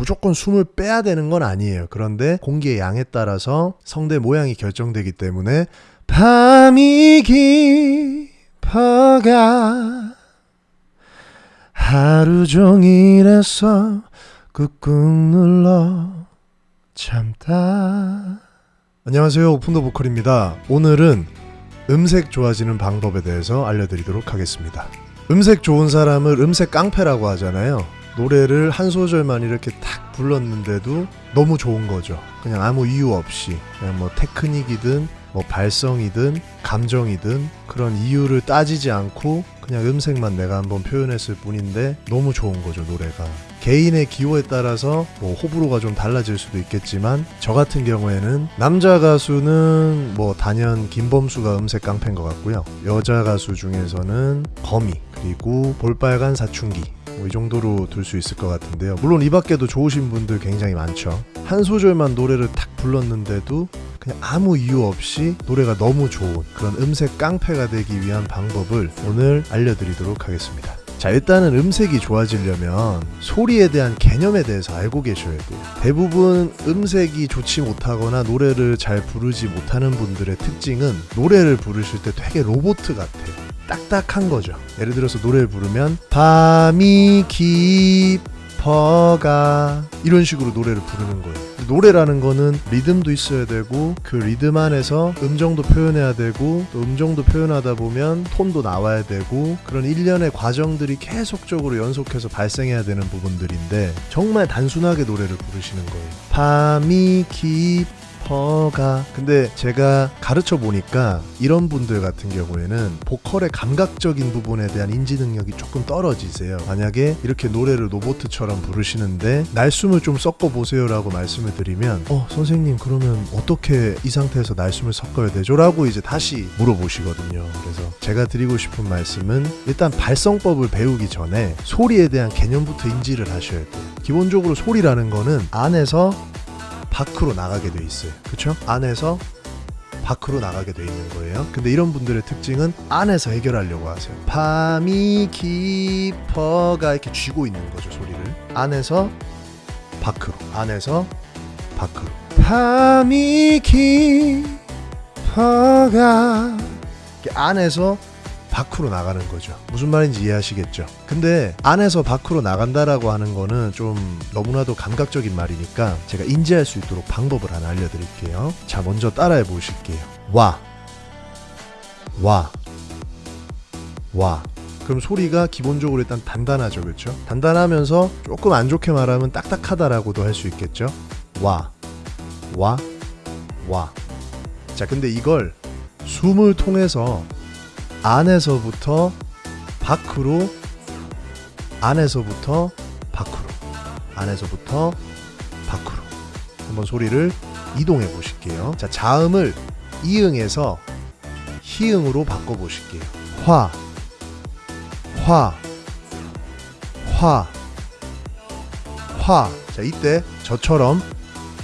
무조건 숨을 빼야 되는 건 아니에요. 그런데 공기의 양에 따라서 성대 모양이 결정되기 때문에 밤이 깊어가 하루 종일에서 꾹꾹 눌러 참다. 안녕하세요. 오픈더 보컬입니다. 오늘은 음색 좋아지는 방법에 대해서 알려드리도록 하겠습니다. 음색 좋은 사람을 음색 깡패라고 하잖아요. 노래를 한 소절만 이렇게 탁 불렀는데도 너무 좋은 거죠. 그냥 아무 이유 없이 그냥 뭐 테크닉이든 뭐 발성이든 감정이든 그런 이유를 따지지 않고 그냥 음색만 내가 한번 표현했을 뿐인데 너무 좋은 거죠 노래가 개인의 기호에 따라서 뭐 호불호가 좀 달라질 수도 있겠지만 저 같은 경우에는 남자 가수는 뭐 단연 김범수가 음색 깡패인 것 같고요 여자 가수 중에서는 거미 그리고 볼빨간 사춘기 뭐 이 정도로 둘 수 있을 것 같은데요. 물론 이 밖에도 좋으신 분들 굉장히 많죠. 한 소절만 노래를 탁 불렀는데도 그냥 아무 이유 없이 노래가 너무 좋은 그런 음색 깡패가 되기 위한 방법을 오늘 알려드리도록 하겠습니다. 자, 일단은 음색이 좋아지려면 소리에 대한 개념에 대해서 알고 계셔야 돼요. 대부분 음색이 좋지 못하거나 노래를 잘 부르지 못하는 분들의 특징은 노래를 부르실 때 되게 로봇 같아요. 딱딱한 거죠. 예를 들어서 노래를 부르면 밤이 깊어가 이런 식으로 노래를 부르는 거예요. 노래라는 거는 리듬도 있어야 되고 그 리듬 안에서 음정도 표현해야 되고 또 음정도 표현하다 보면 톤도 나와야 되고 그런 일련의 과정들이 계속적으로 연속해서 발생해야 되는 부분들인데 정말 단순하게 노래를 부르시는 거예요. 밤이 깊어가. 근데 제가 가르쳐 보니까 이런 분들 같은 경우에는 보컬의 감각적인 부분에 대한 인지 능력이 조금 떨어지세요. 만약에 이렇게 노래를 로보트처럼 부르시는데 날숨을 좀 섞어 보세요 라고 말씀을 드리면 어 선생님 그러면 어떻게 이 상태에서 날숨을 섞어야 되죠? 라고 이제 다시 물어보시거든요. 그래서 제가 드리고 싶은 말씀은 일단 발성법을 배우기 전에 소리에 대한 개념부터 인지를 하셔야 돼요. 기본적으로 소리라는 거는 안에서 밖으로 나가게 돼 있어요. 그렇죠? 안에서 밖으로 나가게 돼 있는 거예요. 근데 이런 분들의 특징은 안에서 해결하려고 하세요. 밤이 깊어가 이렇게 쥐고 있는 거죠, 소리를. 안에서 밖으로. 안에서 밖으로. 밤이 깊어가 안에서 밖으로 나가는 거죠. 무슨 말인지 이해하시겠죠? 근데 안에서 밖으로 나간다라고 하는 거는 좀 너무나도 감각적인 말이니까 제가 인지할 수 있도록 방법을 하나 알려드릴게요. 자, 먼저 따라해 보실게요. 와, 와, 와. 그럼 소리가 기본적으로 일단 단단하죠, 그렇죠? 단단하면서 조금 안 좋게 말하면 딱딱하다라고도 할 수 있겠죠. 와, 와, 와. 자, 근데 이걸 숨을 통해서 안에서부터 밖으로 안에서부터 밖으로 안에서부터 밖으로 한번 소리를 이동해 보실게요. 자, 자음을 이응에서 희응으로 바꿔 보실게요. 화, 화, 화, 화. 자, 이때 저처럼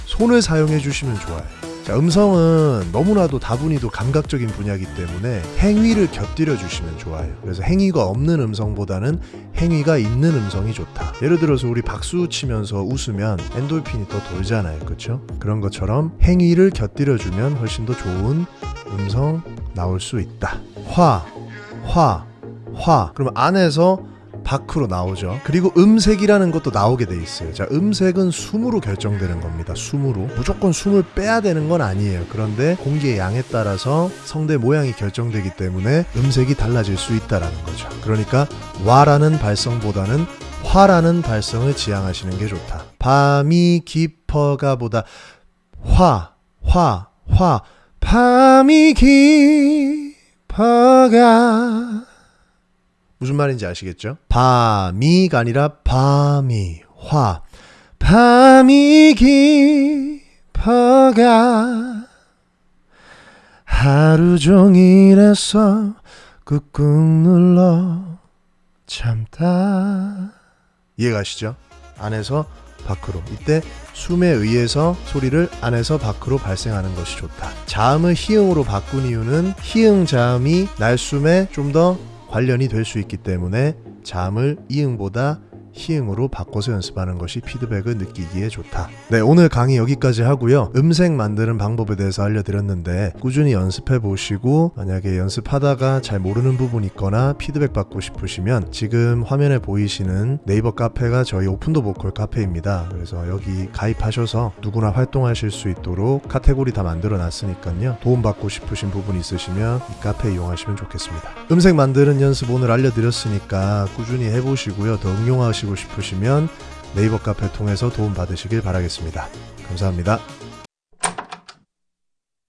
손을 사용해 주시면 좋아요. 자, 음성은 너무나도 다분히도 감각적인 분야이기 때문에 행위를 곁들여 주시면 좋아요. 그래서 행위가 없는 음성보다는 행위가 있는 음성이 좋다. 예를 들어서 우리 박수 치면서 웃으면 엔돌핀이 더 돌잖아요. 그렇죠? 그런 것처럼 행위를 곁들여 주면 훨씬 더 좋은 음성 나올 수 있다. 화, 화, 화. 그러면 안에서 밖으로 나오죠. 그리고 음색이라는 것도 나오게 돼 있어요. 자, 음색은 숨으로 결정되는 겁니다. 숨으로. 무조건 숨을 빼야 되는 건 아니에요. 그런데 공기의 양에 따라서 성대 모양이 결정되기 때문에 음색이 달라질 수 있다라는 거죠. 그러니까 와라는 발성보다는 화라는 발성을 지향하시는 게 좋다. 밤이 깊어가 보다 화, 화, 화. 밤이 깊어가 무슨 말인지 아시겠죠? 밤이가 아니라 밤이 화 밤이 깊어가 하루 종일에서 꾹꾹 눌러 참다 이해가시죠? 안에서 밖으로 이때 숨에 의해서 소리를 안에서 밖으로 발생하는 것이 좋다 자음을 히응으로 바꾼 이유는 히응 자음이 날숨에 좀더 관련이 될 수 있기 때문에 자음을 이응보다 히응으로 바꿔서 연습하는 것이 피드백을 느끼기에 좋다. 네, 오늘 강의 여기까지 하고요. 음색 만드는 방법에 대해서 알려드렸는데 꾸준히 연습해 보시고 만약에 연습하다가 잘 모르는 부분이 있거나 피드백 받고 싶으시면 지금 화면에 보이시는 네이버 카페가 저희 오픈더 보컬 카페입니다. 그래서 여기 가입하셔서 누구나 활동하실 수 있도록 카테고리 다 만들어 놨으니까요. 도움 받고 싶으신 부분 있으시면 이 카페 이용하시면 좋겠습니다. 음색 만드는 연습 오늘 알려드렸으니까 꾸준히 해보시고요. 더 응용하 시고 싶으시면 네이버 카페 통해서 도움 받으시길 바라겠습니다. 감사합니다.